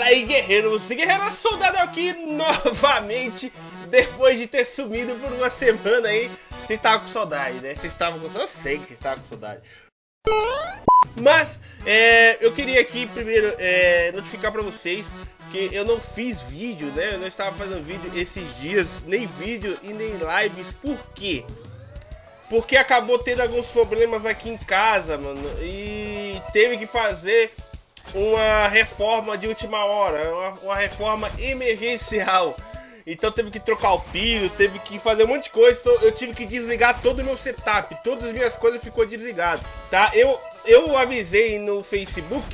Fala aí, guerreiros e guerreiras, soldado aqui novamente, depois de ter sumido por uma semana aí. Vocês estavam com saudade, né? Vocês estavam com Eu sei que vocês estavam com saudade. Mas, é, eu queria aqui primeiro é, notificar pra vocês que eu não fiz vídeo, né? Eu não estava fazendo vídeo esses dias, nem vídeo e nem lives. Por quê? Porque acabou tendo alguns problemas aqui em casa, mano. E teve que fazer uma reforma de última hora, uma, uma reforma emergencial. Então teve que trocar o pino, teve que fazer um monte de coisa, então eu tive que desligar todo o meu setup, todas as minhas coisas ficou desligado, tá? Eu, eu avisei no Facebook,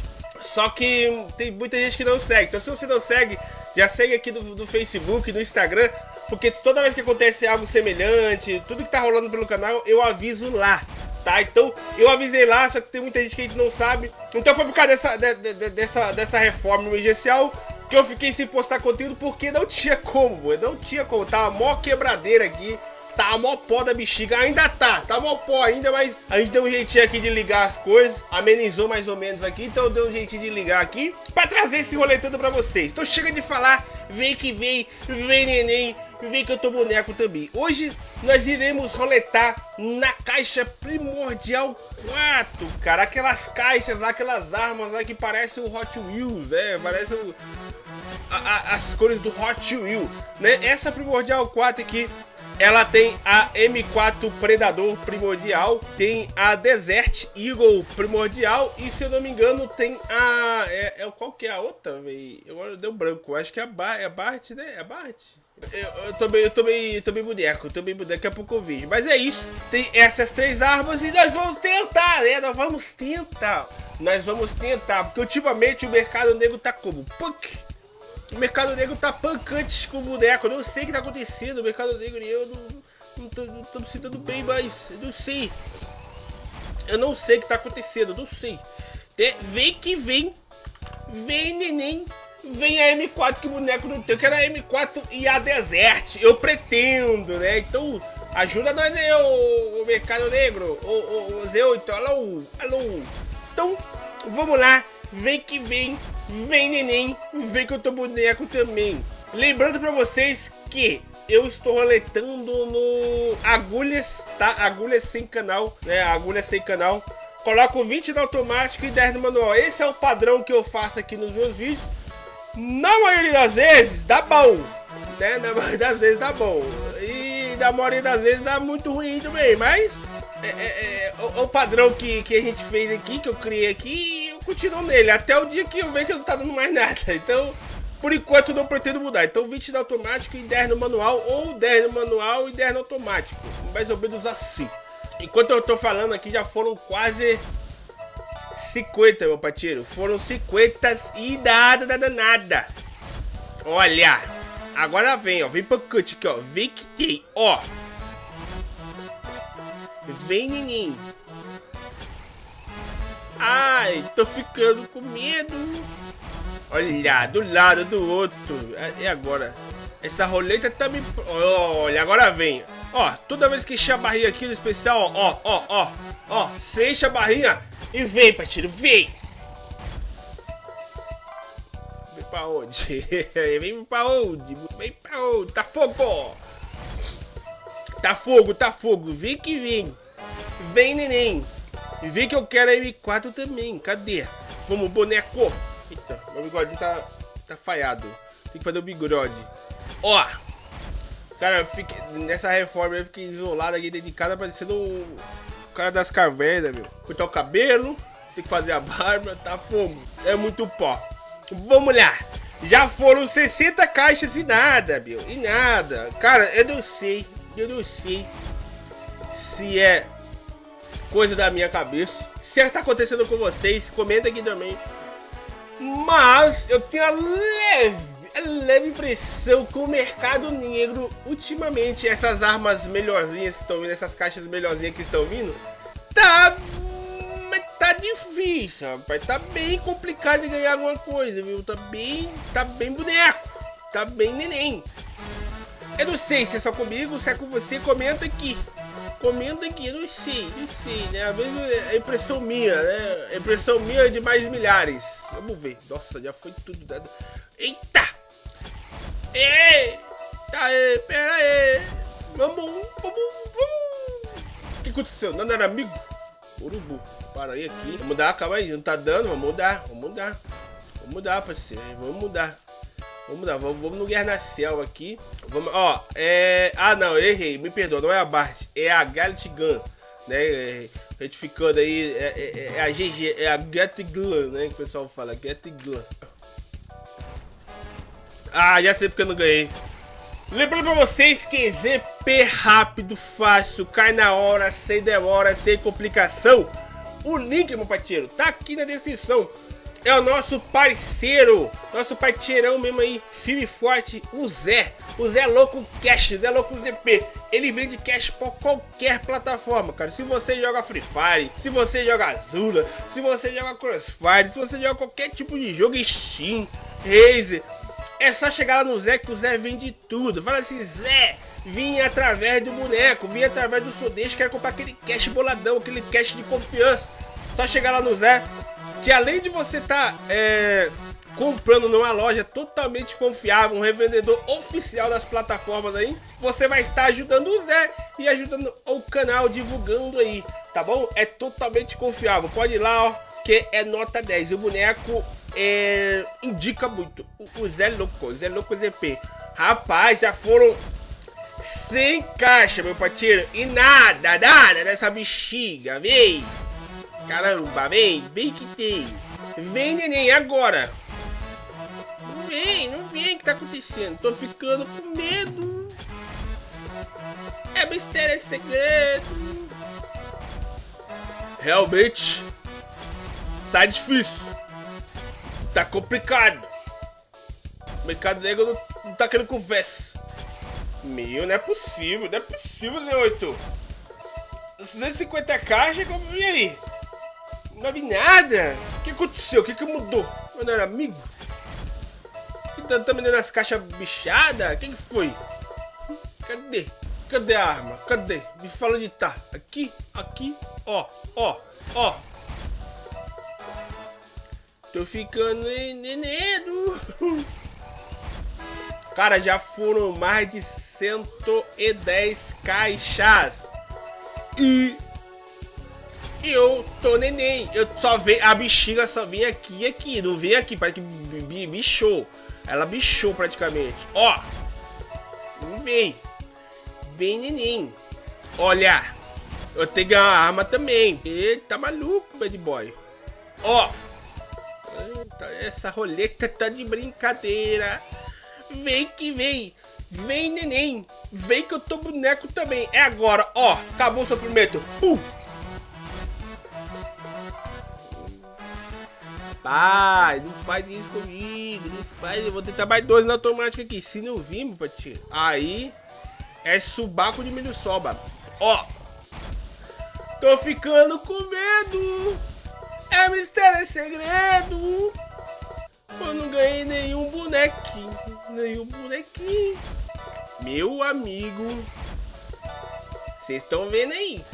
só que tem muita gente que não segue, então se você não segue, já segue aqui do, do Facebook, no Instagram, porque toda vez que acontece algo semelhante, tudo que tá rolando pelo canal, eu aviso lá, tá? Então, eu avisei lá, só que tem muita gente que a gente não sabe. Então foi por causa dessa, de, de, dessa, dessa reforma emergencial que eu fiquei sem postar conteúdo porque não tinha como, não tinha como. Tava mó quebradeira aqui. Tá mó pó da bexiga, ainda tá, tá mó pó ainda, mas a gente deu um jeitinho aqui de ligar as coisas, amenizou mais ou menos aqui, então deu um jeitinho de ligar aqui pra trazer esse rolê todo pra vocês. Então chega de falar, vem que vem, vem neném, vem que eu tô boneco também. Hoje nós iremos roletar na caixa primordial 4, cara, aquelas caixas lá, aquelas armas lá que parecem o Hot Wheels, né, parece o... A, a, as cores do Hot Wheels, né? Essa primordial 4 aqui ela tem a M4 Predador primordial, tem a Desert Eagle primordial e se eu não me engano tem a... É, é qual que é a outra, velho? Agora deu branco, acho que é a, ba é a Bart, né? É a Bart? Eu, eu bem, eu bem, eu bem boneco, eu bem boneco, daqui a pouco eu vejo. Mas é isso, tem essas três armas e nós vamos tentar, né? Nós vamos tentar, nós vamos tentar, porque ultimamente o mercado negro tá como? Punk! O mercado negro tá pancante com boneco. Eu não sei o que tá acontecendo. O mercado negro e eu não, não, tô, não tô me sentindo bem, mas eu não sei. Eu não sei o que tá acontecendo, eu não sei. Vem que vem. Vem, neném. Vem a M4 que o boneco não tem. Eu quero a M4 e a Desert. Eu pretendo, né? Então, ajuda nós aí, o, o mercado negro. O, o, o Zé8. Alô, alô. Então, vamos lá. Vem que vem. Vem, neném, vem que eu tô boneco também. Lembrando pra vocês que eu estou roletando no Agulhas, tá? Agulhas sem canal, né? Agulhas sem canal. Coloco 20 no automático e 10 no manual. Esse é o padrão que eu faço aqui nos meus vídeos. Na maioria das vezes, dá bom. Né? Na maioria das vezes dá bom. E na maioria das vezes dá muito ruim também. Mas é, é, é o, o, padrão que, que a gente fez aqui, que eu criei aqui continuo nele, até o dia que eu ver que não tá dando mais nada. Então, por enquanto não pretendo mudar. Então 20 no automático e 10 no manual, ou 10 no manual e 10 no automático. Mais ou menos assim. Enquanto eu tô falando aqui, já foram quase 50, meu pateiro. Foram 50 e nada, nada, nada. Olha, agora vem, ó. Vem pro cut aqui, ó. Vem que tem, ó. Vem, neném. Ai, tô ficando com medo. Olha, do lado do outro. É, e agora? Essa roleta tá me... Olha, agora vem. Ó, toda vez que enche a barrinha aqui no especial, ó, ó, ó, ó. Você enche a barrinha e vem, Patilho, vem. Vem pra onde? vem pra onde? Vem pra onde? Tá fogo! Tá fogo, tá fogo. Vem que vem. Vem, neném. Vê que eu quero a M4 também. Cadê? Como boneco. Eita, meu bigodinho tá, tá falhado. Tem que fazer o bigode. Ó. Cara, eu fiquei, nessa reforma eu fiquei isolado aqui dentro de casa, parecendo o cara das cavernas, meu. Cortar o cabelo, tem que fazer a barba, tá fogo. É muito pó. Vamos lá. Já foram 60 caixas e nada, meu. E nada. Cara, eu não sei. Eu não sei se é coisa da minha cabeça. Se está acontecendo com vocês, comenta aqui também. Mas eu tenho a leve, leve impressão que o mercado negro, ultimamente, essas armas melhorzinhas que estão vindo, essas caixas melhorzinhas que estão vindo, tá tá difícil, rapaz. Tá bem complicado de ganhar alguma coisa, viu? Tá bem, tá bem boneco. Tá bem neném. Eu não sei se é só comigo, se é com você, comenta aqui. Comenta aqui, não sei, não sei, né? Às vezes é impressão minha, né? É impressão minha de mais milhares. Vamos ver. Nossa, já foi tudo dado. Eita! Ei! Tá aí, pera aí. Vamos, vamos, vamos. O que aconteceu? Não era amigo? Urubu. Para aí aqui. Vamos mudar, calma aí. Não tá dando, vamos mudar, vamos mudar. Vamos mudar, parceiro. Vamos mudar. Vamos mudar, vamos, vamos no Guerra na Cell aqui. Vamos, ó, é... Ah, não, errei. Me perdoa, não é a Bart. É a Gallet Gun, né? É, retificando aí, é, é, é, a GG, é a Get Gun, né? Que o pessoal fala, Get Gun. Ah, já sei porque eu não ganhei. Lembrando pra vocês que ZP rápido, fácil, cai na hora, sem demora, sem complicação. O link, meu parceiro, tá aqui na descrição. É o nosso parceiro, nosso parceirão mesmo aí, firme forte, o Zé. O Zé é louco cash, Zé é louco ZP. Ele vende cash por qualquer plataforma, cara. Se você joga Free Fire, se você joga Azula, se você joga Crossfire, se você joga qualquer tipo de jogo, Steam, Razer, é só chegar lá no Zé que o Zé vende tudo. Fala assim, Zé, vim através do boneco, vim através do Sodeixo, quero comprar aquele cash boladão, aquele cash de confiança. Só chegar lá no Zé, que além de você estar tá, é, comprando numa loja totalmente confiável, um revendedor oficial das plataformas aí, você vai estar ajudando o Zé e ajudando o canal divulgando aí, tá bom? É totalmente confiável, pode ir lá, ó, que é nota 10. O boneco é, indica muito. O, Zé Louco, Zé Louco ZP. Rapaz, já foram 100 caixas, meu parceiro. E nada, nada dessa bexiga, vem. Caramba, vem, vem que tem. Vem, neném, agora. Não vem, não vem, o que tá acontecendo? Tô ficando com medo. É mistério, é segredo. Realmente, tá difícil. Tá complicado. O mercado negro não, tá querendo conversa. Meu, não é possível, não é possível, Zé 8. 250 caixas, e aí? Não vi nada. O que aconteceu? O que, que mudou? Eu não amigo? Tá, tá me dando as caixas bichadas? O que, que foi? Cadê? Cadê a arma? Cadê? Me fala onde tá. Aqui, aqui, ó, ó, ó. Tô ficando nenendo. Cara, já foram mais de 110 caixas. E eu tô neném. Eu só vejo. A bexiga só vem aqui e aqui. Não vem aqui. Parece que bichou. Ela bichou praticamente. Ó. Não vem. Vem neném. Olha. Eu tenho uma arma também. Eita, tá maluco, bad boy. Ó. Essa roleta tá de brincadeira. Vem que vem. Vem, neném. Vem que eu tô boneco também. É agora, ó. Acabou o sofrimento. Uh. Pai, não faz isso comigo. Não faz. Eu vou tentar mais dois na automática aqui. Se não vir, meu patinho, aí é subaco de milho soba. Ó. Tô ficando com medo. É mistério, é segredo. Eu não ganhei nenhum bonequinho. Nenhum bonequinho. Meu amigo. Vocês estão vendo aí.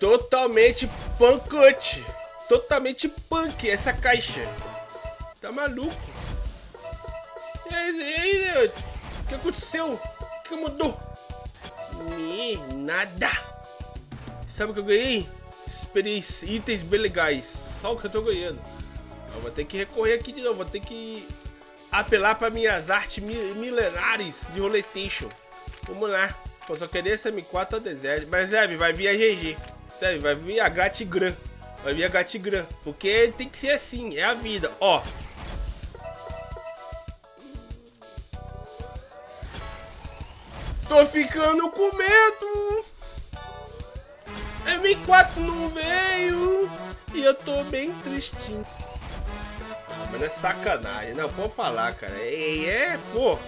Totalmente pancute. Totalmente punk essa caixa. Tá maluco? E aí, o que aconteceu? O que mudou? Me, nada. Sabe o que eu ganhei? Itens bem legais. Só o que eu tô ganhando. Eu vou ter que recorrer aqui de novo. Vou ter que apelar para minhas artes milenares de roletation. Vamos lá. Eu só queria essa M4 ao deserto. Mas, Zeb, vai vir a GG. Vai vir a Gratigram. Vai vir a Gratigram. Porque tem que ser assim. É a vida. Ó. Tô ficando com medo. M4 não veio. E eu tô bem tristinho. Ah, mas é sacanagem. Não, pode falar, cara. É, é pô.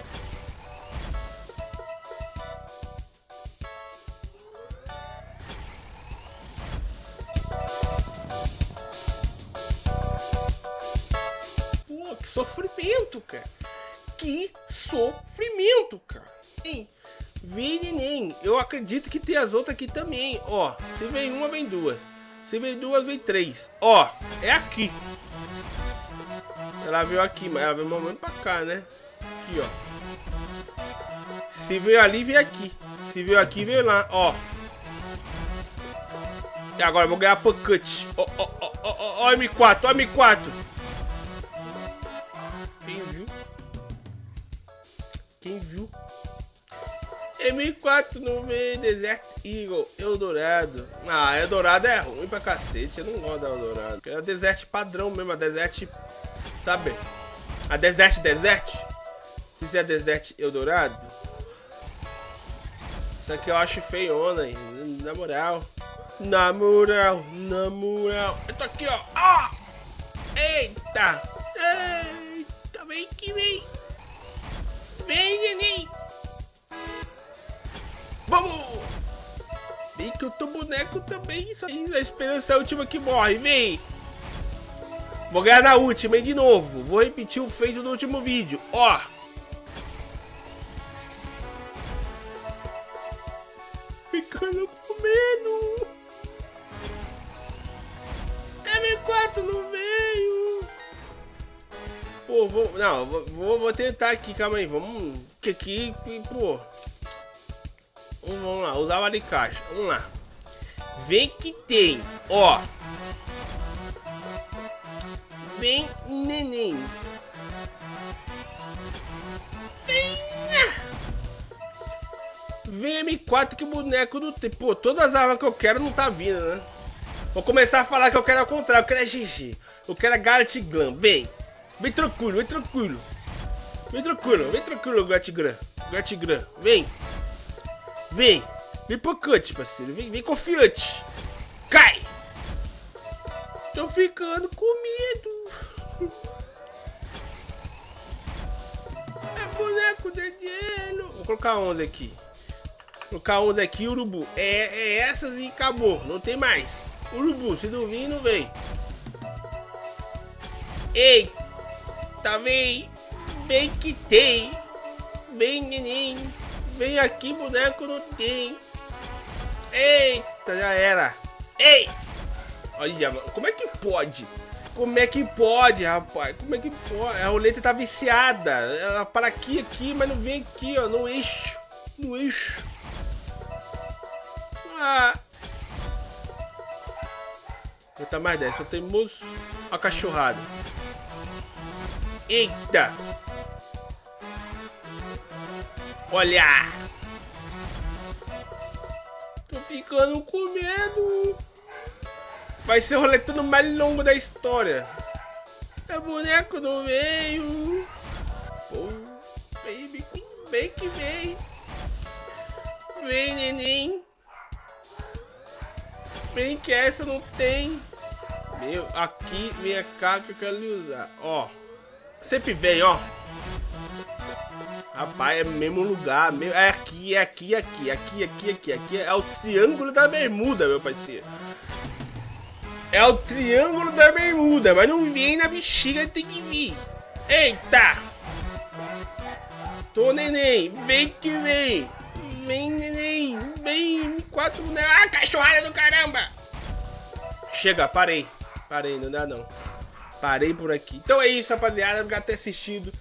Pô, que sofrimento, cara. Que sofrimento, cara. Hein? Vem, neném. Eu acredito que tem as outras aqui também. Ó, se vem uma, vem duas. Se vem duas, vem três. Ó, é aqui. Ela veio aqui, mas ela veio momento pra cá, né? Aqui, ó. Se veio ali, veio aqui. Se veio aqui, veio lá, ó. E agora eu vou ganhar pancute. Ó, ó, ó, ó, ó, M4, ó, M4. Quem viu? Quem viu? M4 no meio, Desert Eagle, Eldorado. Ah, Eldorado é ruim pra cacete, eu não gosto da Eldorado. É a Desert padrão mesmo, a Desert, sabe? A Desert Desert. Se fizer Desert Eldorado. Isso aqui eu acho feiona, aí, na moral. Na moral, na moral. Eu tô aqui, ó. Ah! Eita! Eita, vem que vem. Vem, neném. Vamos! Vem que eu tô boneco também. Isso aí, a esperança é a última que morre. Vem! Vou ganhar na última, hein, de novo. Vou repetir o feito do último vídeo. Ó! Ficando com medo. M4 não veio. Pô, vou... Não, vou, vou tentar aqui, calma aí. Vamos... Que aqui, pô... Vamos lá, usar o alicate. Vamos lá. Vem que tem, ó. Vem, neném. Vem M4 que boneco não tem. Pô, todas as armas que eu quero não tá vindo, né? Vou começar a falar que eu quero ao contrário. Eu quero é GG. Eu quero é Garlet Glam. Vem. Vem tranquilo, vem tranquilo. Vem tranquilo, vem tranquilo, Gatgram. Gatgram, vem. Vem. Vem pro cut, parceiro. Vem, vem confiante. Cai. Tô ficando com medo. É boneco de gelo. Vou colocar 11 aqui. Vou colocar 11 aqui, urubu. É, é essas e acabou. Não tem mais. Urubu, se não vir, não vem. Ei. Tá vem. Vem que tem. Vem, neném. Vem aqui, boneco não tem. Eita, já era. Ei! Olha, como é que pode? Como é que pode, rapaz? Como é que pode? A roleta tá viciada. Ela para aqui, aqui, mas não vem aqui, ó, no eixo. No eixo. Ah. Botar mais 10, só temos a cachorrada. Eita! Olha! Tô ficando com medo. Vai ser o roletando mais longo da história. É boneco não veio. Pô, baby, vem que vem. Vem, neném. Vem que essa não tem. Meu, aqui, vem cá que eu quero usar. Ó, sempre vem, ó. Rapaz, é mesmo lugar. É aqui, é aqui, é aqui, aqui, aqui, aqui, aqui. É o triângulo da bermuda, meu parceiro. É o triângulo da bermuda, mas não vem na bexiga, tem que vir. Eita! Tô neném, vem que vem. Vem neném, vem. Quatro, ah, cachorrada do caramba. Chega, parei. Parei, não dá não. Parei por aqui. Então é isso, rapaziada. Obrigado por ter assistido.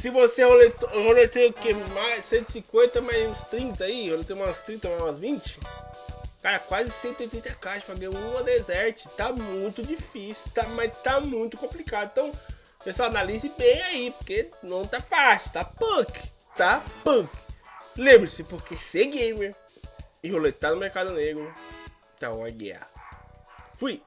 Se você roletei o que? Mais 150 mais uns 30 aí, eu roletei umas 30, mais umas 20. Cara, quase 180 caixas pra ganhar uma desert. Tá muito difícil, tá, mas tá muito complicado. Então, pessoal, analise bem aí, porque não tá fácil, tá punk, tá punk. Lembre-se, porque ser gamer e roletar no mercado negro tá uma guerra. Fui!